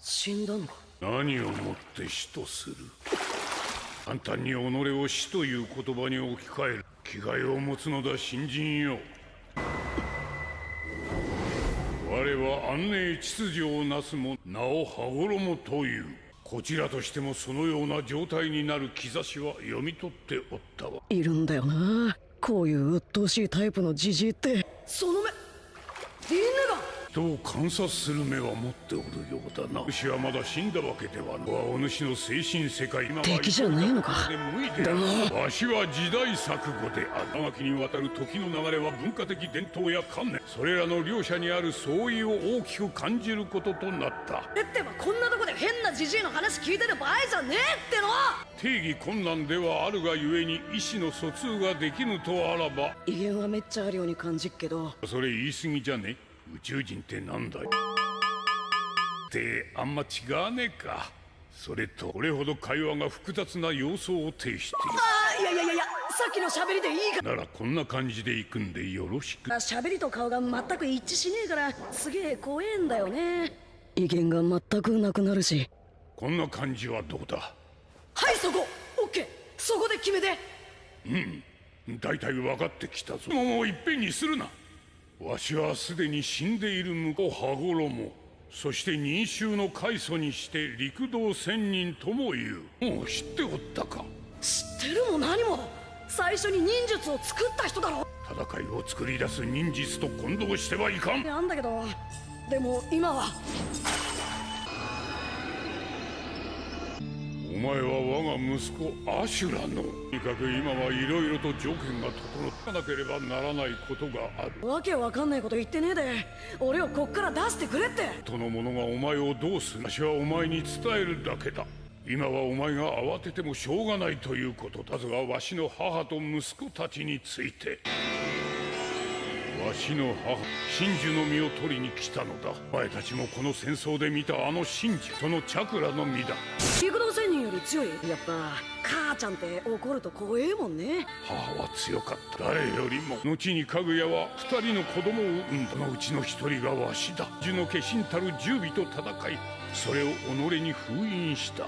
死んだのか？何をもって死とする？簡単に己を死という言葉に置き換える。気概を持つのだ新人よ。我は安寧秩序をなすも名を羽衣という。こちらとしてもそのような状態になる兆しは読み取っておったわ。いるんだよな。こういう鬱陶しいタイプのジジイって。その目人を観察する目は持っておるようだな。主はまだ死んだわけではない。はお主の精神世界。敵じゃねえのか。無いである。わしは時代錯誤である。長きにわたる時の流れは文化的伝統や観念。それらの両者にある相違を大きく感じることとなった。えってばこんなとこで変なジジイの話聞いてる場合じゃねえっての。定義困難ではあるがゆえに意思の疎通ができぬとあらば。威厳はめっちゃあるように感じっけど。それ言い過ぎじゃね？宇宙人ってなんだい？ってあんま違わねえか。それとこれほど会話が複雑な様相を呈していああいやいやいやいやさっきの喋りでいいか。るならこんな感じで行くんでよろしく。ら喋りと顔が全く一致しねえからすげえ怖えんだよね。威厳が全くなくなるし。こんな感じはどうだ？はいそこ。オッケー。そこで決めて。うん。大体分かってきたぞ。もういっぺんにするなわしはすでに死んでいる婿羽衣。そして認衆の開祖にして陸道仙人とも言う。もう知っておったか？知ってるも何も。最初に忍術を作った人だろ。戦いを作り出す忍術と混同してはいかん。なんだけど。でも今は前は我が息子アシュラの。とにかく今はいろいろと条件が整ったなければならないことがある。わけわかんないこと言ってねえで。俺をこっから出してくれって。との者がお前をどうする。わしはお前に伝えるだけだ。今はお前が慌ててもしょうがないということだ。ずがわしの母と息子たちについて。わしの母真珠の実を取りに来たのだ。お前たちもこの戦争で見たあの真珠そのチャクラの実だ。陸道仙人より強い。やっぱ母ちゃんって怒ると怖えもんね。母は強かった誰よりも後にかぐやは二人の子供を産んだ。そのうちの一人がわしだ。樹の化身たる十尾と戦いそれを己に封印した。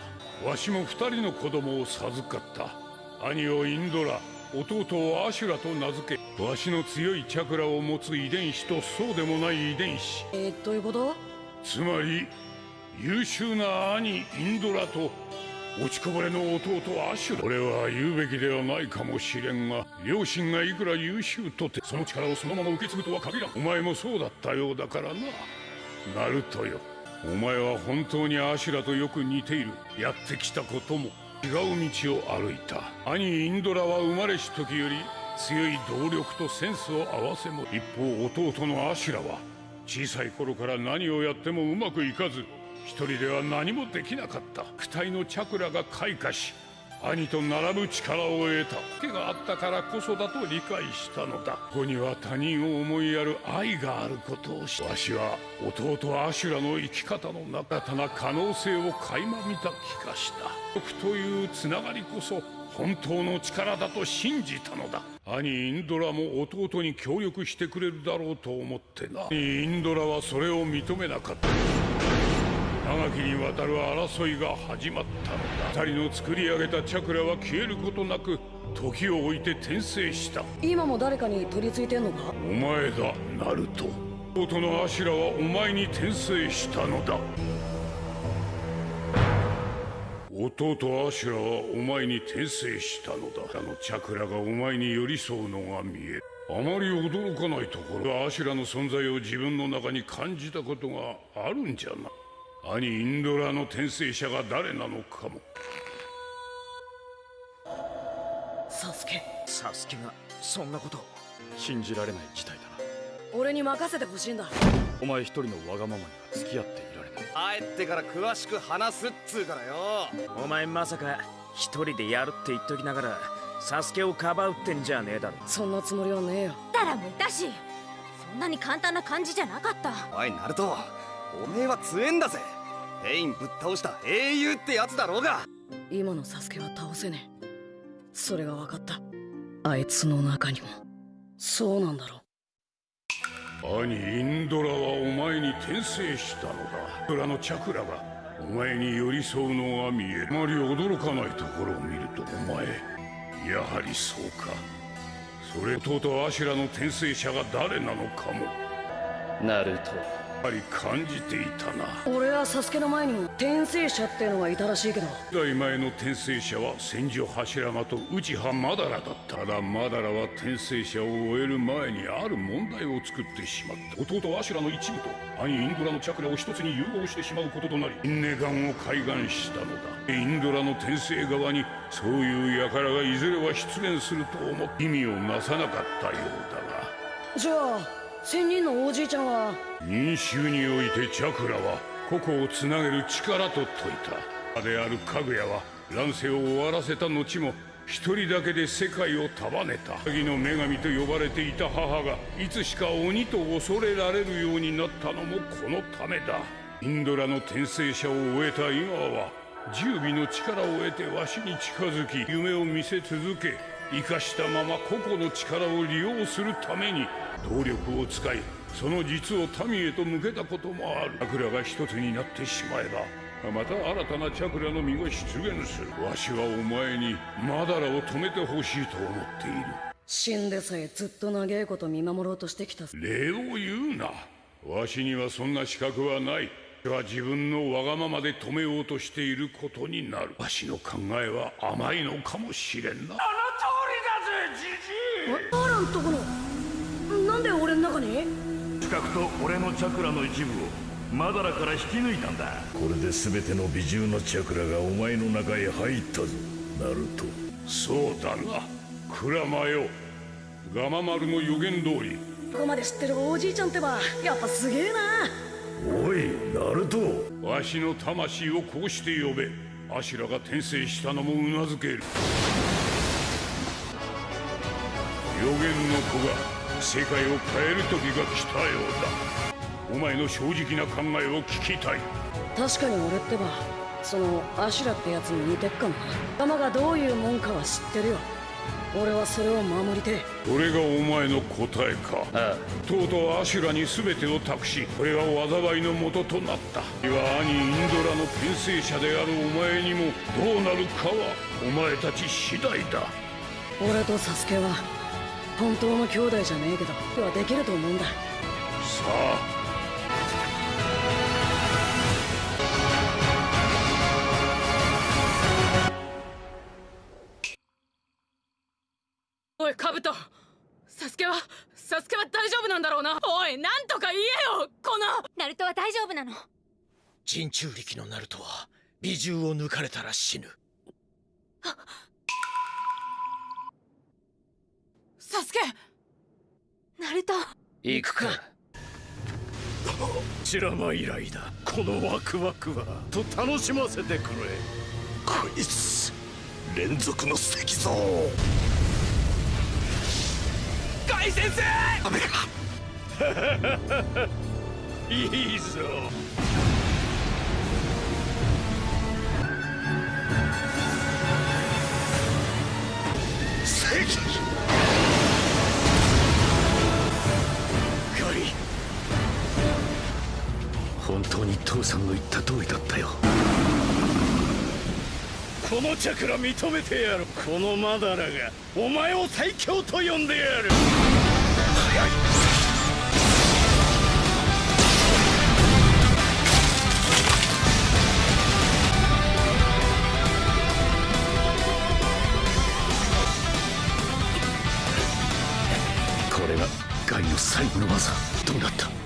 わしも二人の子供を授かった。兄をインドラ弟をアシュラと名付けわしの強いチャクラを持つ遺伝子とそうでもない遺伝子。えー、どういうこと？つまり優秀な兄インドラと落ちこぼれの弟アシュラ。俺は言うべきではないかもしれんが両親がいくら優秀とてその力をそのまま受け継ぐとは限らん。お前もそうだったようだからな。ナルトよ。お前は本当にアシュラとよく似ている。やってきたことも。違う道を歩いた。兄インドラは生まれし時より強い動力とセンスを合わせも一方弟のアシュラは小さい頃から何をやってもうまくいかず一人では何もできなかった。躯体のチャクラが開花し兄と並ぶ力を得た。手があったからこそだと理解したのだ。ここには他人を思いやる愛があることをしわしは弟アシュラの生き方の中たな可能性を垣間見た気がした。僕というつながりこそ本当の力だと信じたのだ。兄インドラも弟に協力してくれるだろうと思ってな。兄インドラはそれを認めなかった。長きにわたる争いが始まった。のだ二人の作り上げたチャクラは消えることなく時を置いて転生した。今も誰かに取り付いてんのか？お前だナルト弟のアシュラはお前に転生したのだ。弟アシュラはお前に転生したのだ。あのチャクラがお前に寄り添うのが見える。あまり驚かないところ。がアシュラの存在を自分の中に感じたことがあるんじゃな兄インドラの転生者が誰なのかも。サスケ。サスケがそんなこと信じられない事態だな。俺に任せてほしいんだ。お前一人のわがままには付き合っていられない。帰ってから詳しく話すっつうからよ。お前まさか一人でやるって言っときながらサスケをかばうってんじゃねえだろ。そんなつもりはねえよ。タラもいたしそんなに簡単な感じじゃなかった。おいナルトおめえは強えんだぜ。ペインぶっ倒した英雄ってやつだろうが。今のサスケは倒せねえ。それが分かった。あいつの中にも。そうなんだろ兄インドラはお前に転生したのだ裏のチャクラがお前に寄り添うのが見える。あまり驚かないところを見るとお前やはりそうか。それ弟アシュラの転生者が誰なのかも。ナルトやはり感じていたな。俺はサスケの前にも転生者ってのがいたらしいけど。代前の転生者は千住柱間と内葉マダラだったただマダラは転生者を終える前にある問題を作ってしまった。弟アシュラの一部と兄インドラのチャクラを一つに融合してしまうこととなりインネガンを開眼したのだ。インドラの転生側にそういう輩がいずれは出現すると思意味をなさなかったようだが。じゃあ仙人のおじいちゃんは。民衆においてチャクラは個々をつなげる力と説いた。であるかぐやは乱世を終わらせた後も一人だけで世界を束ねた。鍵の女神と呼ばれていた母がいつしか鬼と恐れられるようになったのもこのためだ。インドラの転生者を終えた今は十尾の力を得てわしに近づき夢を見せ続け生かしたまま個々の力を利用するために動力を使いその実を民へと向けたこともあるチャクラが一つになってしまえばまた新たなチャクラの実が出現するわしはお前にマダラを止めてほしいと思っている死んでさえずっと長いこと見守ろうとしてきた礼を言うなわしにはそんな資格はないは自分のわがままで止めようとしていることになるわしの考えは甘いのかもしれんなアランとこのなんで俺の中に資格と俺のチャクラの一部をマダラから引き抜いたんだ。これで全ての美獣のチャクラがお前の中へ入ったぞ。ナルト。そうだな。クラマよガマ丸の予言通り。ここまで知ってるおじいちゃんってばやっぱすげえな。おいナルト。わしの魂をこうして呼べ。アシュラが転生したのもうなずける。予言の子が世界を変える時が来たようだ。お前の正直な考えを聞きたい。確かに俺ってばそのアシュラってやつに似てっかもな玉がどういうもんかは知ってるよ。俺はそれを守りてえ。これがお前の答えか。ああ。とうとうアシュラに全てを託しこれが災いの元となった。では兄インドラの転生者であるお前にもどうなるかはお前たち次第だ。俺とサスケは本当の兄弟じゃねえけどはできると思うんだ。さあ。おいカブト。サスケはサスケは大丈夫なんだろうな。おいなんとか言えよこの。ナルトは大丈夫なの。人中力のナルトは美獣を抜かれたら死ぬ。サスナルト。行くか。チラマ以来だ。このワクワクはと楽しませてくれ。こいつ連続の石像ガイ先生！ダメか いいぞ。石ガ本当に父さんの言った通りだったよ。このチャクラ認めてやるこのマダラがお前を最強と呼んでやる。これがガイの最後の技。どうなった？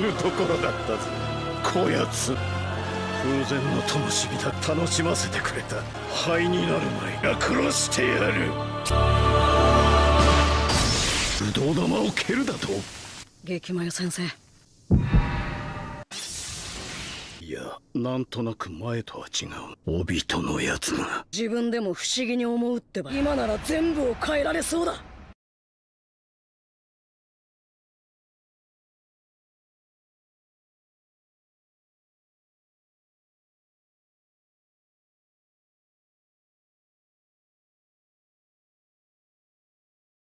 ぬところだったぜ。こやつ風前の灯火だ楽しませてくれた。灰になる前が殺してやる。不動玉を蹴るだと？激マヨ先生。いやなんとなく前とは違う。帯とのやつが。自分でも不思議に思うってば。今なら全部を変えられそうだ